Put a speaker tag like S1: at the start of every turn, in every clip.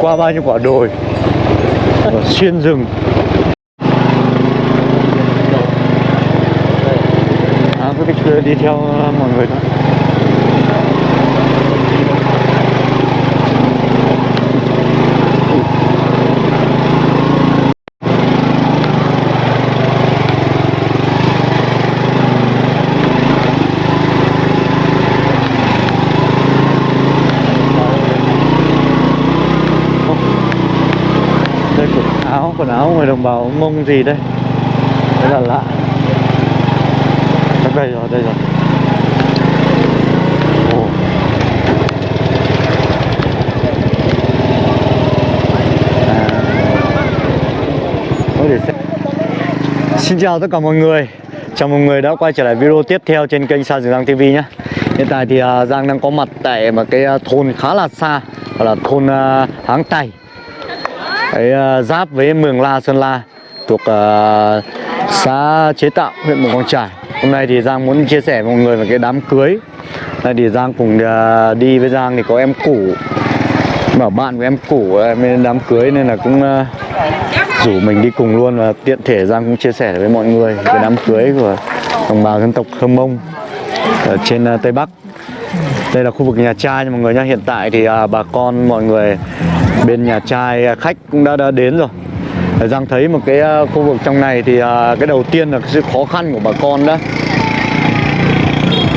S1: qua bao nhiêu quả đồi. Và xuyên rừng. À, cứ đi, đi theo mọi người thôi đây quần áo người đồng bào mông gì đây? Rất là lạ. Đây rồi đây rồi. À. Xin chào tất cả mọi người. Chào mừng người đã quay trở lại video tiếp theo trên kênh Sa Dường Giang TV nhé. Hiện tại thì à, Giang đang có mặt tại một cái à, thôn khá là xa, Gọi là thôn Háng Tày. Đấy, ờ, giáp với Mường La Sơn La thuộc uh, xã Chế Tạo huyện Mường Quang Trải. Hôm nay thì Giang muốn chia sẻ với mọi người về cái đám cưới. Nay thì Giang cùng uh, đi với Giang thì có em củ bảo bạn của em củ em đám cưới nên là cũng uh, rủ mình đi cùng luôn và tiện thể Giang cũng chia sẻ với mọi người về đám cưới của đồng bào dân tộc Hâm Mông ở trên uh, Tây Bắc. Đây là khu vực nhà trai nha mọi người nhá. Hiện tại thì uh, bà con mọi người bên nhà trai à, khách cũng đã, đã đến rồi. Giang thấy một cái à, khu vực trong này thì à, cái đầu tiên là cái sự khó khăn của bà con đó.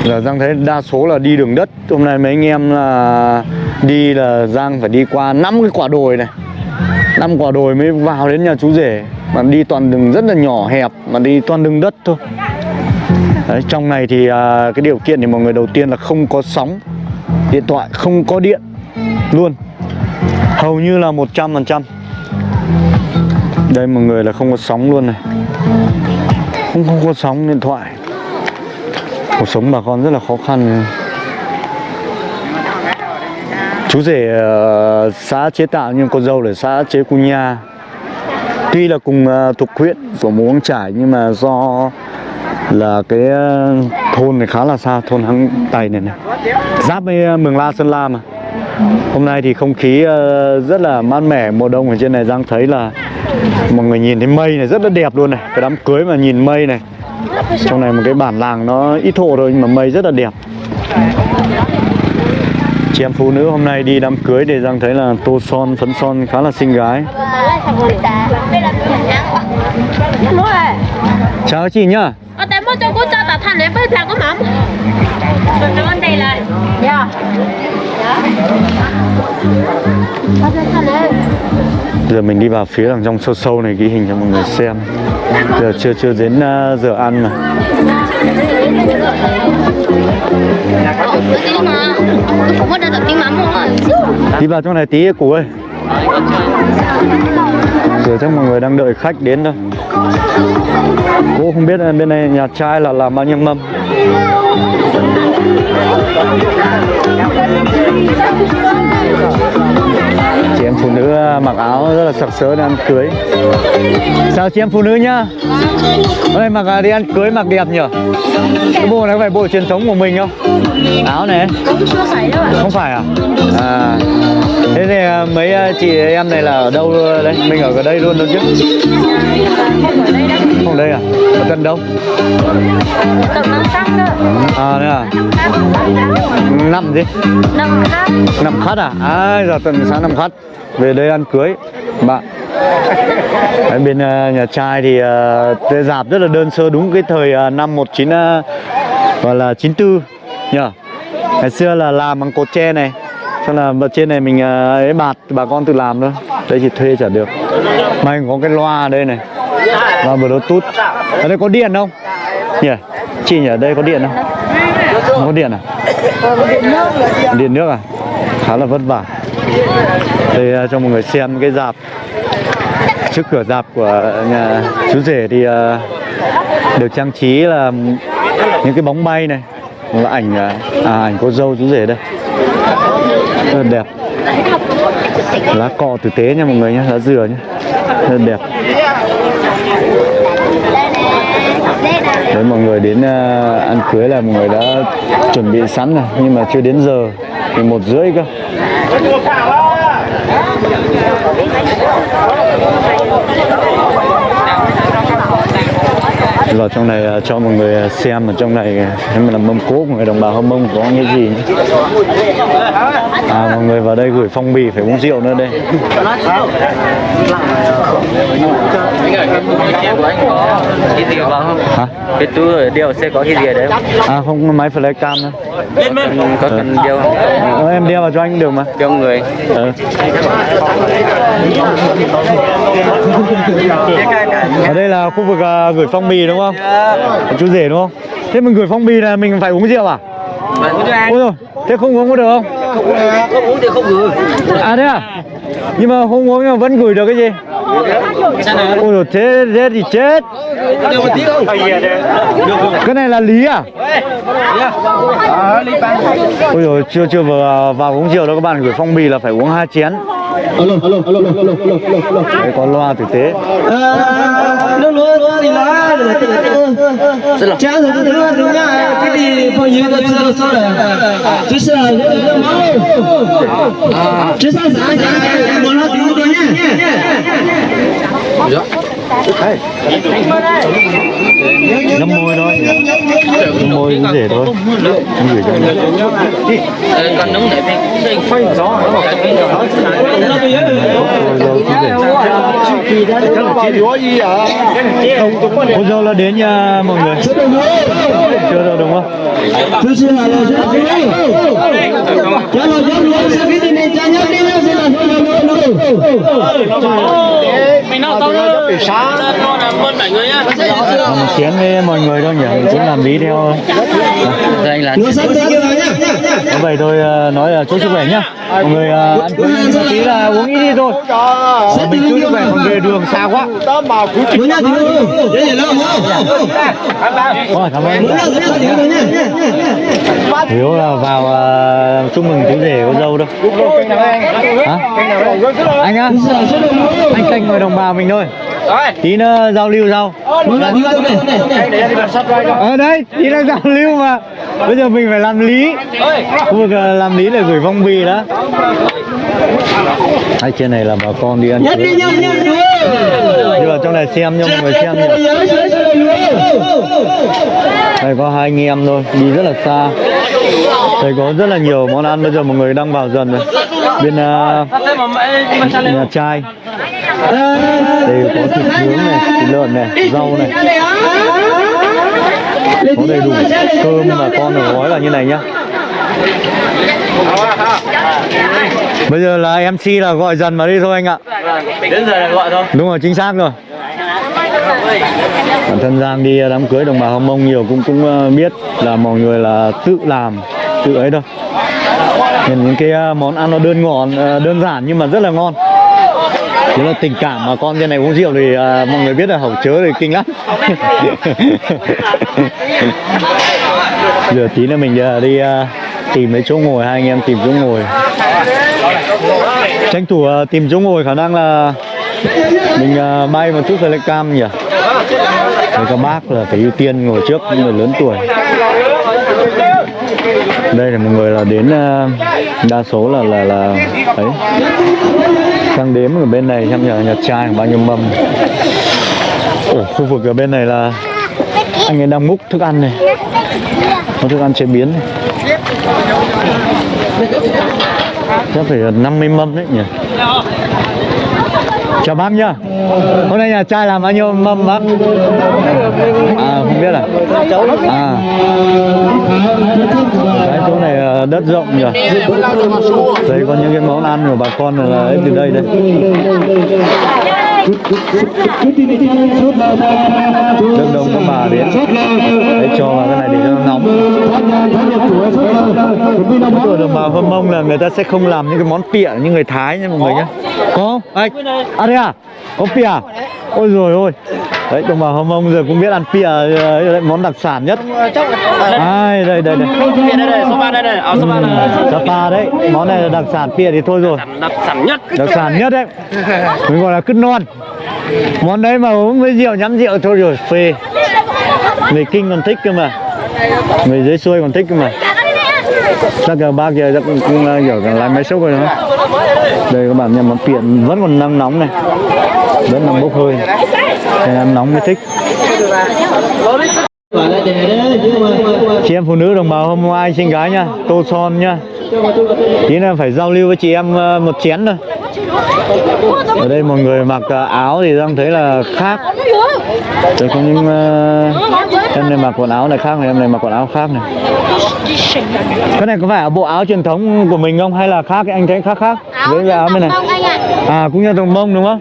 S1: Là Giang thấy đa số là đi đường đất. Hôm nay mấy anh em là đi là Giang phải đi qua năm cái quả đồi này. Năm quả đồi mới vào đến nhà chú rể. Mà đi toàn đường rất là nhỏ hẹp mà đi toàn đường đất thôi. Đấy, trong này thì uh, cái điều kiện thì mọi người đầu tiên là không có sóng điện thoại không có điện luôn hầu như là 100% đây mọi người là không có sóng luôn này. Không không có sóng điện thoại. Cuộc sống bà con rất là khó khăn chú rể uh, xã chế tạo nhưng con dâu là xã chế cu nha. Tuy là cùng uh, thuộc huyện của muống trải nhưng mà do là cái uh, thôn này khá là xa thôn hăng tài này này. Giáp với mường la sơn la mà hôm nay thì không khí ờ, rất là mát mẻ, mùa đông ở trên này, giang thấy là mọi người nhìn thấy mây này rất là đẹp luôn này. Cái đám cưới mà nhìn mây này. Trong này một cái bản làng nó ít hộ thôi, nhưng mà mây rất là đẹp. Chị em phụ nữ hôm nay đi đám cưới để giang thấy là tô son, phấn son khá là xinh gái. Chào chị nhá.
S2: Ở tại mua cho cô mắm Ăn đây là Dạ.
S1: Giờ mình đi vào phía đằng trong sâu sâu này ghi hình cho mọi người xem. Giờ chưa chưa đến uh, giờ ăn mà. Đi vào trong này tí củ ơi. Giờ chắc mọi người đang đợi khách đến đâu cô không biết bên này nhà trai là làm bao nhiêu mâm chị em phụ nữ à, mặc áo rất là sặc sỡ đang ăn cưới. Chào chị em phụ nữ nhá hôm nay mặc à, đi ăn cưới mặc đẹp nhở? Cái bộ này phải bộ truyền thống của mình không? Áo này không phải à? À. Thế thì à, mấy à, chị em này là ở đâu à, đấy mình ở đây luôn luôn chứ? Không ở đây à? Ở gần đâu? À đây à? Năm gì? Năm khát à? À giờ tuần sáng năm khát. Về đây ăn cưới bạn. Đấy, bên uh, nhà trai thì uh, dạp rất là đơn sơ đúng cái thời uh, năm 19 uh, gọi là 94 nhờ. Ngày xưa là làm bằng cột tre này. Cho là vật trên này mình ờ, ấy bạt, bà con tự làm thôi. Đây thì thuê chả được. May có cái loa ở đây này. Loa bluetooth. Ở đây có điện không? Nhỉ chị nhỉ ở đây có điện không? Không có điện à? Điện nước à? Khá là vất vả. Đây ờ, cho mọi người xem cái dạp. Trước cửa dạp của nhà chú rể thì ờ, được trang trí là những cái bóng bay này là ảnh à, à ảnh cô dâu chú rể đây. Rất đẹp. Lá cọ tử tế nha mọi người nhé lá dừa nhé rất đẹp. Đấy mọi người đến ờ, ăn cưới là mọi người đã chuẩn bị sẵn rồi nhưng mà chưa đến giờ thì một rưỡi cơ vào trong này ờ, cho mọi người ờ, xem ở trong này em là mâm cỗ của người đồng bào Hâm Mông có cái gì nhé. À mọi người vào đây gửi phong bì phải uống rượu nữa đây. Hả?
S3: Cái túi đeo sẽ có cái gì đấy?
S1: À không máy flycam nữa.
S3: Có cần đeo không?
S1: Ờ, em đeo vào cho anh được mà.
S3: Cho người.
S1: Ờ. Ở đây là khu vực à, gửi phong bì đúng không? Chú rể đúng không? Thế mình gửi phong bì là mình phải uống rượu à? Ôi rồi, thế không uống có được không?
S3: Không uống thì không gửi.
S1: À thế à? Nhưng mà không uống nhưng mà vẫn gửi được cái gì? Ôi rồi, thế, thế thì chết Cái này là lý à? Ôi rồi, chưa chưa vừa vào uống rượu đâu các bạn gửi phong bì là phải uống hai chén
S4: alo alo alo alo alo
S1: Đấy, có loa tử tế
S4: nước lúa lúa thì lá cha rồi nước lúa đúng nha cái gì bao nhiêu cái chưa sao rồi chứ sao nước máu chứ sao sao cha muốn nó tiếng tôi nhá
S1: Ngâm môi thôi. Ngâm môi cũng rể thôi. Không gửi cho mình.
S3: Còn nóng để mình phanh gió.
S1: Cô dâu là đến nha mọi người. Chưa đâu đúng không?
S4: chứ sao là sao cha
S3: mình nào tao đó. Sáng.
S1: Với mọi người đâu nhỉ cũng làm lý theo
S3: Đây là
S1: có vậy thôi ờ, nói là chúc sức khỏe nhá. Mọi người ờ, ăn cơm tí là uống ít đi thôi. Ờ, Mình chúc sức khỏe còn về đường xa quá. Ôi cảm ơn. Hiếu là vào ờ, chúc mừng chú rể cô dâu đâu. Hả? Anh á? Anh canh người đồng bào mình thôi Tí nữa giao lưu sau. Ở đây, tí nữa giao lưu mà. Bây giờ mình phải làm lý. Khu vực ờ, làm lý để gửi phong bì đó Hay trên này là bà con đi ăn cưới. Đi vào trong này xem cho mọi người xem nhỉ Đây có hai anh em thôi, đi rất là xa. Đây có rất là nhiều món ăn bây giờ mọi người đang vào dần rồi. Bên ờ, nhà trai Đây có thịt nướng này, thịt lợn này, rau này. Có đầy đủ cơm mà con được gói vào như này nhá. Bây giờ là MC là gọi dần vào đi thôi anh ạ.
S3: Đến giờ là gọi thôi.
S1: Đúng rồi, chính xác rồi. Bản thân Giang đi đám cưới đồng bào Hồng Mông nhiều cũng cũng ờ, biết là mọi người là tự làm, tự ấy thôi. Nên những cái ờ, món ăn nó đơn ngọn, ờ, đơn giản nhưng mà rất là ngon Thế là tình cảm mà con trên này uống rượu thì à, mọi người biết là hậu chớ thì kinh lắm. Giờ tí nữa mình à, đi à, tìm mấy chỗ ngồi, hai anh em tìm chỗ ngồi. Tranh thủ à, tìm chỗ ngồi khả năng là mình à, bay một chút flycam nhỉ? Mấy các bác là phải ưu tiên ngồi trước những người lớn tuổi. Đây là một người là đến à, đa số là là là ấy sang đếm ở bên này xem nhà nhà trai bao nhiêu mâm. Ồ, khu vực ở bên này là anh ấy đang múc thức ăn này. Có thức ăn chế biến này. Chắc phải 50 mâm đấy nhỉ? Chào bác nhá. Hôm nay nhà trai làm bao nhiêu mâm bác. À không biết à? À. Cái chỗ này đất rộng nhỉ? Đây có những cái món ăn của bà con là ấy từ đây đây rất đông các bà đến để cho vào cái này để cho nó nóng. Ở đồng bào hâm mông là người ta sẽ không làm những cái món pịa như người thái nha mọi người nhé có anh à đây à? Có pịa à? ôi rồi ôi đấy đồng bào hâm mông giờ cũng biết ăn pịa ờ, đấy, món đặc sản nhất. Ai đây đây đây.
S3: Đây đây, số 3 đây đây. Áo số 3 này.
S1: Sapa đấy. Món này là đặc sản pịa thì thôi rồi.
S3: Đặc sản nhất.
S1: đặc sản nhất đấy. Mình gọi là cứt non món đấy mà uống với rượu nhắm rượu thôi rồi phê. Người kinh còn thích cơ mà. Người dưới xuôi còn thích cơ mà. Chắc là ba kia chắc cũng, cũng kiểu là lái máy xúc rồi đó đây các bạn nhà món tiện vẫn còn nắng nóng này. Vẫn đang bốc hơi. Nên ăn nóng mới thích. Chị em phụ nữ đồng bào hôm ai sinh gái nha tô son nha. Tí là phải giao lưu với chị em ờ, một chén thôi. Ở đây mọi người mặc ờ, áo thì đang thấy là khác. Đây có những ờ, em này mặc quần áo này khác này em này mặc quần áo khác này. Cái này có phải là bộ áo truyền thống của mình không? Hay là khác cái anh thấy khác khác? Với cái áo bên này. à cũng như đồng mông đúng không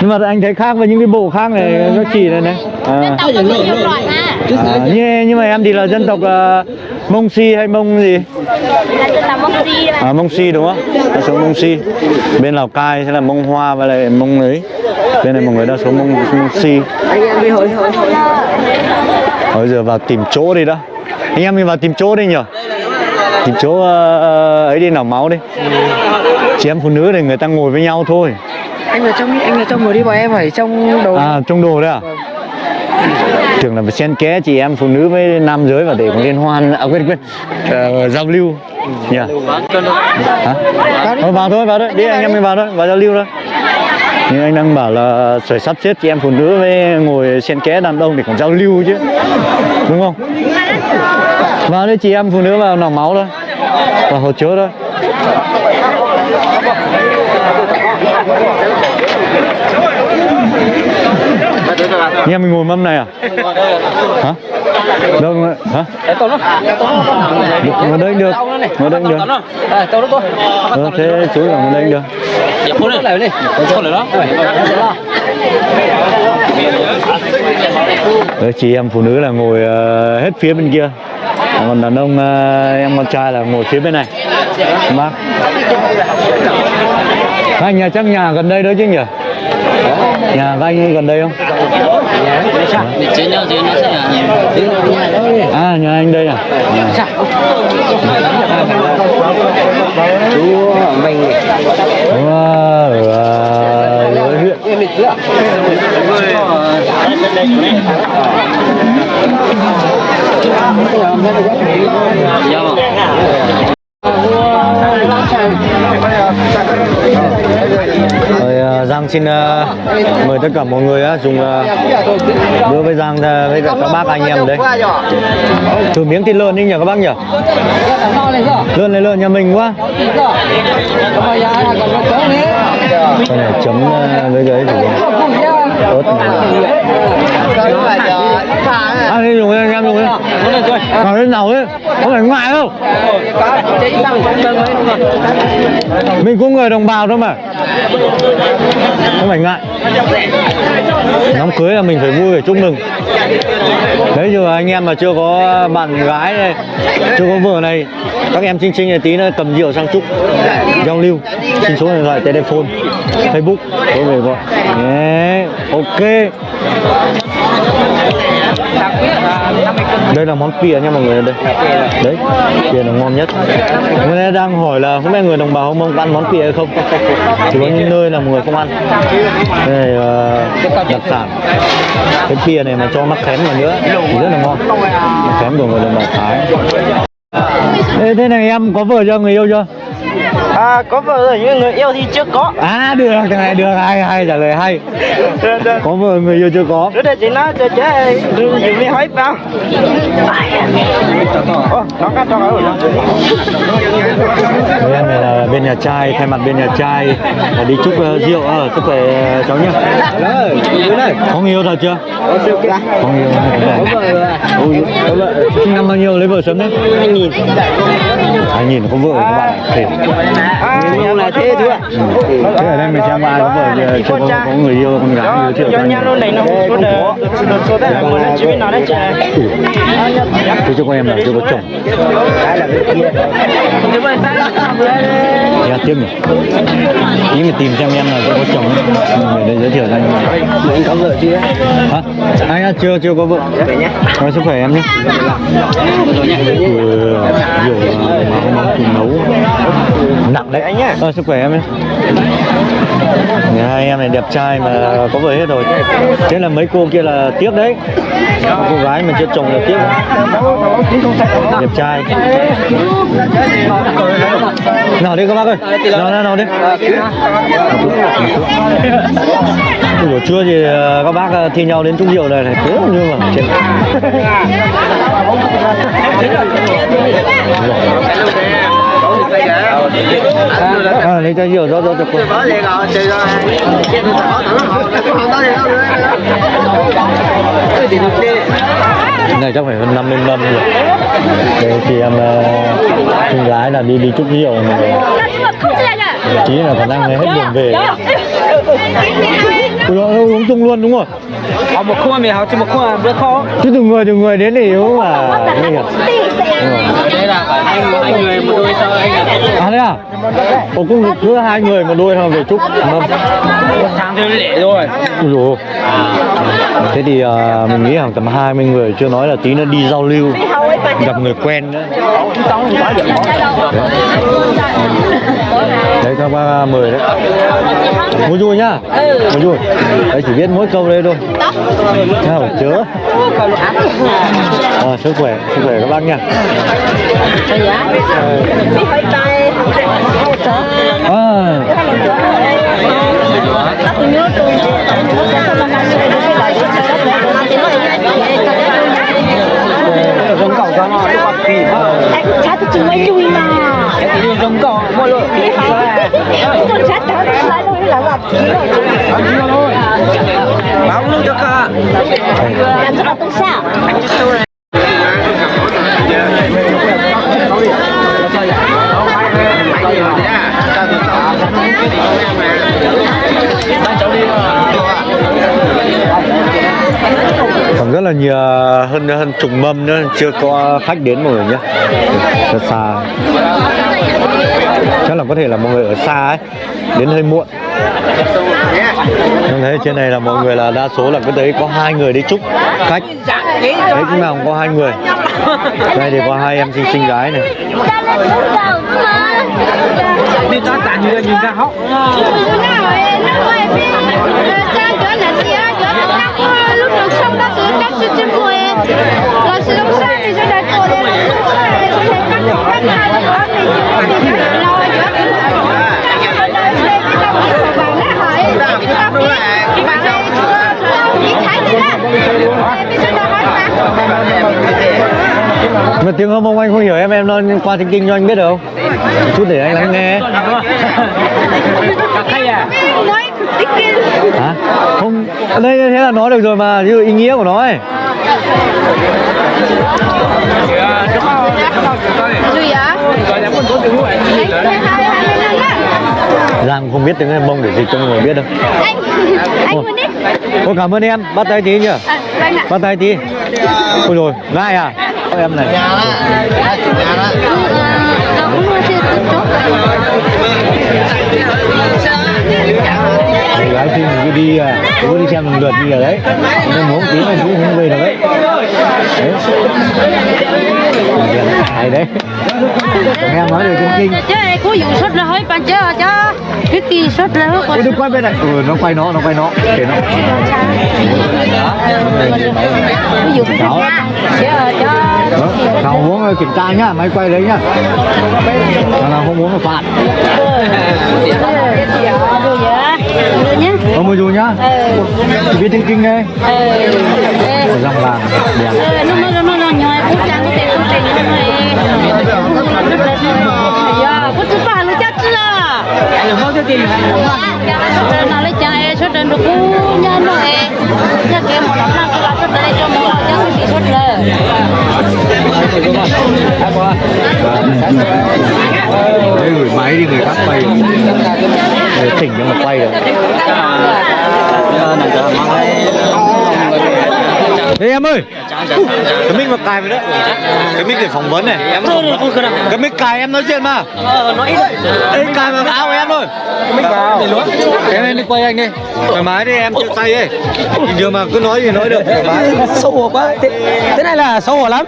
S1: nhưng mà anh thấy khác với những cái bộ khác này nó chỉ này này à. À, như, nhưng mà em thì là dân tộc uh, Mông Si hay Mông gì?
S2: Là mông mà
S1: À, Mông Si đúng không? Đa số Mông Si. Bên Lào Cai sẽ là Mông Hoa và lại Mông ấy. Bên này mọi người đa số Mông, mông Si. Bây giờ vào tìm chỗ đi đó. Anh em mình vào tìm chỗ đi nhỉ? Tìm chỗ uh, ấy đi nào máu đi. Chị em phụ nữ thì người ta ngồi với nhau thôi.
S3: Anh ở trong anh ở trong rồi đi bọn em phải trong đầu
S1: À, trong đồ đấy à? Tưởng là phải xen kẽ chị em phụ nữ với nam giới và để có liên hoan. À quên quên. Ờ, giao lưu. Nhỉ hả? Thôi vào thôi vào thôi. Đi anh em mình vào thôi vào giao lưu thôi. Nhưng anh đang bảo là phải sắp xếp chị em phụ nữ với ngồi xen kẽ đàn ông để còn giao lưu chứ. Đúng không? Vào đây chị em phụ nữ vào nòng máu thôi. Vào hỗ trợ thôi anh em mình ngồi mâm này à? Hả? Đâu rồi hả? Ngồi đây được. Ngồi đây được.
S3: Tao đó tôi
S1: ờ, thế chú ở ngồi đây được. Đấy, chị em phụ nữ là ngồi ờ, hết phía bên kia. Còn đàn ông ờ, em con trai là ngồi phía bên này. Bác. Hai nhà chắc nhà gần đây đó chứ nhỉ? Dạ, nhà các anh gần đây không? À nhà anh đây à, à.
S4: chú mình
S1: không bỏ lỡ huyện video hấp dẫn xin uh, mời tất cả mọi người uh, dùng ờ, uh, bữa với Giang uh, với cả các bác anh em đấy. Thử miếng thịt lợn đi nhỉ các bác nhỉ? Lợn này lợn nhà mình quá. Cái này chấm uh, với cái gì này ăn đi dùng đi anh em dùng đi. Nào lên nào ấy có phải ngại không? Mình cũng người đồng bào thôi mà. Không phải ngại đám cưới là mình phải vui phải chúc mừng đấy dù anh em mà chưa có bạn gái này, chưa có vợ này, các em chinh chinh này, tí nữa cầm rượu sang chúc giao lưu, xin số điện thoại, telephone, facebook, có về gọi yeah. ok đây là món pìa nha mọi người đây. Đấy pìa là ngon nhất. Người ta đang hỏi là không biết người đồng bào không mông ăn món pìa hay không? Chỉ có những nơi là mọi người không ăn. Đây ờ, đặc sản. Cái pìa này mà cho mắc khén vào nữa thì rất là ngon. Mắc khén của người đồng bào thái. Ê, thế này em có vợ chưa người yêu chưa
S3: à có vợ rồi nhưng người yêu thì chưa có.
S1: À được cái này được hay hay trả lời hay. Có vợ người yêu chưa có.
S3: Trước đây chị nói cho chế dùng đi hỏi bao Ồ, nó cắt cho rồi
S1: Đấy, em này là bên nhà trai thay mặt bên nhà trai. Là đi chúc uh, rượu ở sức khỏe uh, cháu nhá. Có người yêu thật chưa? Có người yêu có vợ Ôi, có vợ sinh năm bao nhiêu lấy vợ sớm đấy. Hai nghìn. Hai nghìn có vợ rồi các bạn
S3: nhưng là thế thôi
S1: thế ở đây mình xem ai có vợ chưa chưa có, có người yêu con gái giới thiệu cho anh
S3: nhau này nó số đề số đề là mình chỉ biết nói đấy chị
S1: thế cho con em là chưa có chồng. Dạ tiếp nhỉ. Nhưng mà tìm xem em là chưa có chồng Người đây giới thiệu cho anh
S4: anh có vợ chưa?
S1: Hả? Anh á, chưa chưa có vợ. Có sức khỏe em nhé. Ừ, nhá ờ, sức khỏe em Nhà hai em này đẹp trai mà có vợ hết rồi. Thế là mấy cô kia là tiếc đấy. Cô gái mà chưa chồng là tiếc đẹp trai. Nào đi các bác ơi. Nào nào nào đi. Ủa, chưa thì ờ, các bác ờ, thi nhau đến trúng rượu này này thế nhưng mà chết à, lấy chai rượu rót rót cho cô Cái này chắc phải hơn 50 mâm rồi Đây thì em ờ, con gái là đi đi chúc rượu mà Chí là khả năng hết đường về Ui dồi, uống chung luôn đúng rồi
S3: Họ một khuôn mì họ chỉ một khuôn bữa khó
S1: Chứ từng người từng người đến để uống mà
S3: đây là phải hai người, một đôi sao anh
S1: À thế à? Ồ cũng cứ hai người một đôi thôi về chúc mâm
S3: Tháng thì rồi
S1: rồi. Thế thì ờ, mình nghĩ khoảng tầm 20 người chưa nói là tí nó đi giao lưu gặp người quen nữa. Đấy các bác à, mời đấy. Mua vui nhá. Mua vui. Đấy chỉ biết mỗi câu đây thôi. Sao phải chớ? À, sức khỏe sức khỏe các bác nha. À,
S2: chúng mày chui mà.
S3: Giống cậu mua
S2: Tôi cha tao tôi lại đâu là gặp
S3: Báo luôn cho cả
S2: Anh cho tôi sao
S1: rất là nhiều hơn hơn chục mâm nữa chưa có khách đến mọi người nhé. Rất xa. Chắc là có thể là mọi người ở xa ấy đến hơi muộn. Nhưng thấy trên này là mọi người là đa số là cứ thấy có hai người đi chúc khách. Đấy cũng nào cũng có hai người. Đây thì có hai em xinh xinh gái này
S2: Sĩ trên mùa rồi sự lúc sau thì sẽ đặt cổ lên lúc sau thì sẽ cắt cắt hai đứa mình chỉ phải lo
S1: mà tiếng âm ông anh không hiểu em em nói qua tiếng kinh cho anh biết được không chút để anh lắng nghe
S3: Hay à
S1: hả? Không đây thế là nói được rồi mà như ý nghĩa của nó ấy? Giang không biết tiếng em mông để dịch cho mọi người biết đâu.
S2: Anh, anh muốn đi.
S1: Ôi cảm ơn em, bắt tay tí nhá
S2: À,
S1: Bắt tay tí. Ôi rồi, ngại à? Ôi, Em này.
S2: Nó cũng mua chưa tốt tốt
S1: Chị gái xinh thì cứ đi à cứ đi xem lần lượt như vậy đấy. Nhưng muốn tí là cũng không về được đấy. Đấy. Hay đấy. Còn em nói được trong kinh.
S2: Chứ này có vụ sốt là hơi bàn chứ chứ cái kỳ sốt là hơi
S1: Ê, đừng quay bên này. Ừ nó quay nó nó quay nó. Để nó.
S2: Có vụ sốt nha chứ chứ
S1: Đó, nào muốn ờ, kiểm tra nhá máy quay đấy nhá. Nào nào không muốn là phạt không nhá Chỉ biết tiếng kinh đây
S2: Ờ.
S1: Dòng làng đẹp.
S2: Ờ, nó nó nó nó nhoi cũng chẳng có tiền có tiền nó này dạ có thứ ba nó chắc chưa?
S3: Không cho tiền
S2: Dạ, nó lấy chai xuất đến được cú nhân rồi. Nhà kia một lắm là cái lá xuất đây cho một lắm chắc thì xuất lời
S1: Đấy gửi máy đi người khác quay Để chỉnh cho mà quay được Ê em ơi. Cái mic mà cài vào đấy. Cái mic để phỏng vấn này. Em. Cái mic cài em nói chuyện mà.
S3: Nó ít
S1: Ê cài vào áo của em thôi. Cái mic vào. Em lên đi quay anh đi. Thoải mái đi em chịu tay ấy. Thường mà cứ nói gì nói được thoải mái.
S3: Xấu hổ quá. Thế, thế này là xấu hổ lắm.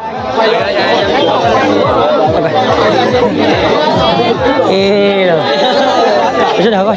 S4: Ê rồi rất coi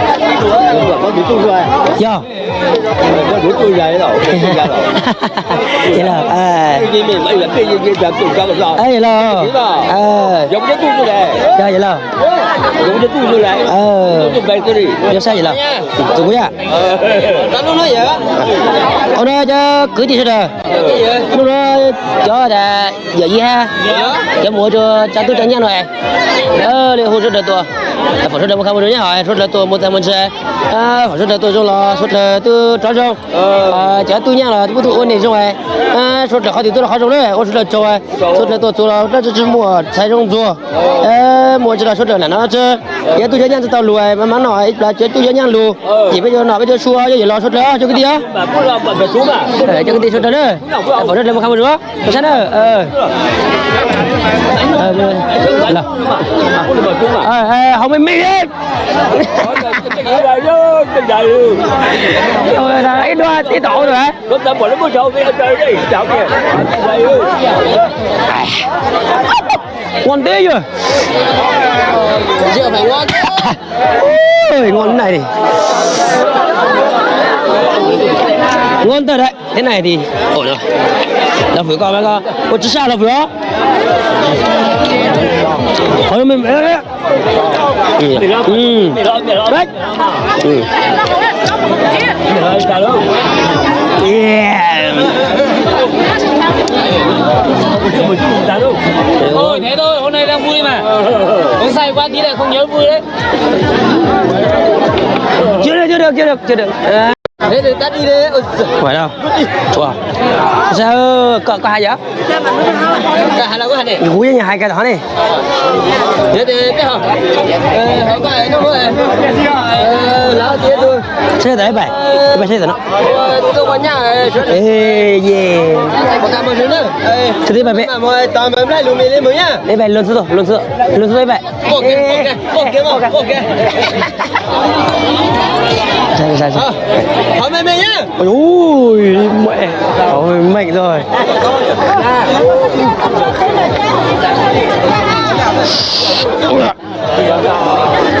S3: tôi vậy
S4: thế là à.
S3: Gì gì gì tôi
S4: ấy là ờ.
S3: Giống cái tôi như này.
S4: giờ vậy là
S3: Giống cái tôi như này.
S4: ờ.
S3: Tôi về tôi đi.
S4: giờ sao vậy là? Tụi quý à?
S3: Cá lưới nói vậy á.
S4: ông đó cho cưới thì sao rồi cho là giờ gì ha cho mua cho cha tôi cho nhau rồi ờ để hỗ trợ được tôi phải hỗ trợ một không được nhá hỏi hỗ trợ tôi một thằng mình sẽ à hỗ trợ tôi trong là hỗ trợ tôi cho trong à cha tôi nhau là tôi ôn này trong này à hỗ trợ họ thì tôi là họ trong đấy hỗ trợ cho ai hỗ trợ tôi tôi là nó chỉ mua sai trong 做 ờ mua cho là trợ là nó chứ giờ tôi cho nhau tao lùi mà mà nói là cho tôi cho nhau lùi chỉ bây giờ nói bây giờ xua cho gì lo hỗ trợ cho cái gì á
S3: là.
S4: Ờ, cho cái tiền số đó nữa phổ rất là một không được có sao ờ ờ ờ ờ, không mình đi
S3: Cái gì vậy chứ?
S4: Rồi là ít đua tí tổ rồi hả
S3: Lúc ta bỏ nó mới đi. Chào kìa.
S4: Ngon tí chưa
S3: ngon.
S4: ôi ngon này ngon thật đấy thế này thì ổn rồi là phải coi mấy con có chứ sao là phải đó thôi mình đấy đấy ừ ừ
S3: Mày lo, mày lo.
S4: đấy ừ
S3: đâu? Thôi thế thôi, hôm nay đang vui mà. Hôm say quá tí lại không nhớ vui đấy.
S4: chưa được chưa được chưa được chưa được à,
S3: Thế thì tắt đi giời.
S4: phải đâu wow sao có có hai vậy
S3: Cả hai là có hai này.
S4: với nhà hai cái đó này
S3: Thế thì biết không? Ờ, họ có ai nó có ai. Ờ, lão thôi.
S4: Xe đấy bảy cái bảy xe đấy nó
S3: tôi có nhà
S4: ê yeah.
S3: Có cả một thứ nữa.
S4: Đấy bảy bảy
S3: mà mọi tạm bấm lại lùm lên mới nhá.
S4: đấy bảy luôn xuống luôn xuống luôn đấy bảy
S3: Ok, ok, ok, ok,
S4: sai sai
S3: Ờ, hỏi mày mày nhá.
S4: ôi mẹ. Ôi mạnh rồi. luôn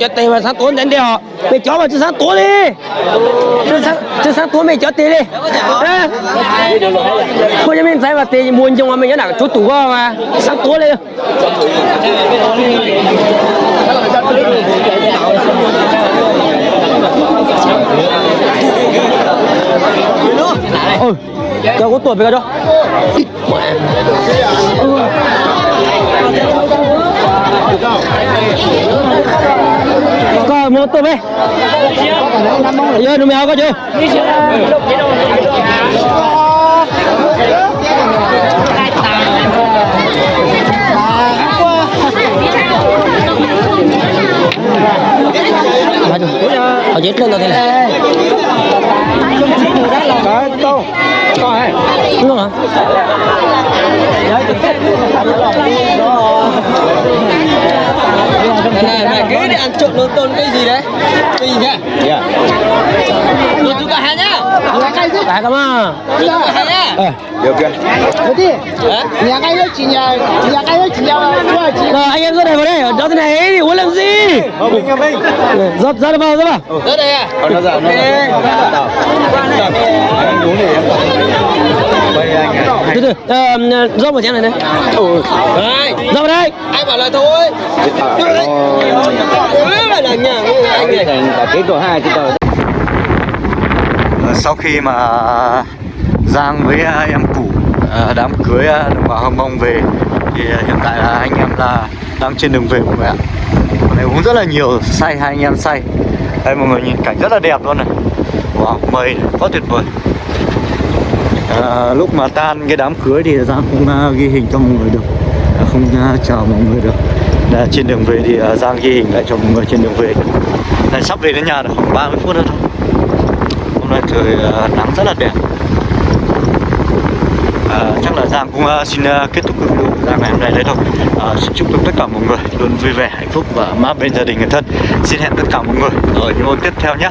S4: cho tiền mà sáng tối đến đi họ. Mày chó mà cho sáng tối đi. Cho sáng cho sáng tối mày chó tiền đi. À. Cô cho mình thấy mà tiền buồn trong mà mình nhớ là chút tủ qua mà. Sáng tối đi. Ôi cho có tuổi với cái đó có một tuổi về giờ nó mèo có chưa Ở dưới lên rồi này.
S3: Cái đâu? Có ai?
S4: Đúng không hả?
S3: Này, mày cứ đi ăn trộn lộn tôn cái gì đấy? Cái gì nhá? Dạ. Tôi chú cả hai nhá.
S4: Cả cả mà.
S3: Chú cả hai nhá. Được chưa?
S4: Rồi anh em ra đây vào đây, ở đó thế này thì uống làm gì? Dập ra đây vào, ra vào.
S3: Tới đây à? Còn nó dạo nó.
S4: Từ từ, ờ, dốc vào chén này đây.
S3: Đấy.
S4: Dốc vào đây.
S3: Ai bảo là thôi. Ôi là nhà anh này. Cả cái của hai cái tờ.
S1: Ờ, sau khi mà Giang với à, em cũ à, đám cưới à, đồng bào Hâm Mông về thì à, hiện tại là anh em là đang trên đường về mọi người ạ này uống rất là nhiều say hai anh em say đây mọi người nhìn cảnh rất là đẹp luôn này wow mây quá tuyệt vời à, lúc mà tan cái đám cưới thì Giang không uh, ờ, ghi hình cho mọi người được. Ờ, không uh, chào mọi người được. Đã, trên đường về thì uh, Giang ghi hình lại cho mọi người trên đường về. Này sắp về đến nhà được khoảng 30 phút nữa thôi. Hôm nay trời uh, nắng rất là đẹp. À, chắc là Giang cũng uh, xin uh, kết thúc video của Giang ngày hôm nay đấy thôi. À, xin chúc tất cả mọi người luôn vui vẻ hạnh phúc và mát bên gia đình người thân. Xin hẹn tất cả mọi người ở những video tiếp theo nhé.